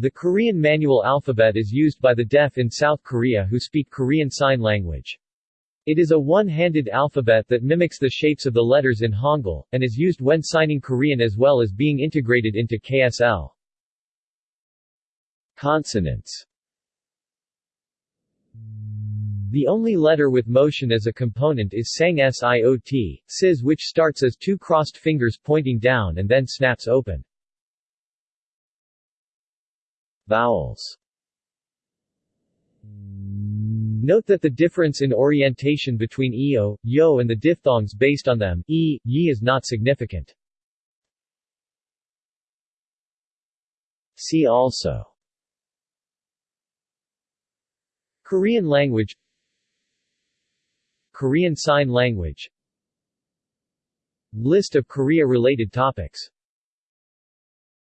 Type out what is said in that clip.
The Korean manual alphabet is used by the deaf in South Korea who speak Korean Sign Language. It is a one-handed alphabet that mimics the shapes of the letters in Hangul, and is used when signing Korean as well as being integrated into KSL. Consonants The only letter with motion as a component is ssang siot, sis which starts as two crossed fingers pointing down and then snaps open. Vowels. Note that the difference in orientation between eo, yo and the diphthongs based on them, e, yi is not significant. See also. Korean language. Korean Sign Language. List of Korea-related topics